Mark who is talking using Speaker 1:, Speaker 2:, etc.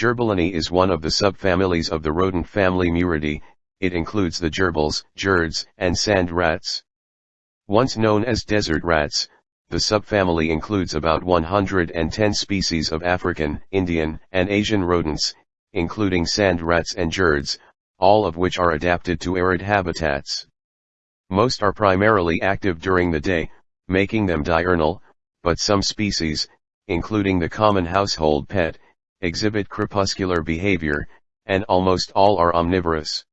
Speaker 1: Gerbillinae is one of the subfamilies of the rodent family Muridae, it includes the gerbils, jirds, and sand rats. Once known as desert rats, the subfamily includes about 110 species of African, Indian, and Asian rodents, including sand rats and jirds, all of which are adapted to arid habitats. Most are primarily active during the day, making them diurnal, but some species, including the common household pet, exhibit crepuscular behavior, and almost all are omnivorous.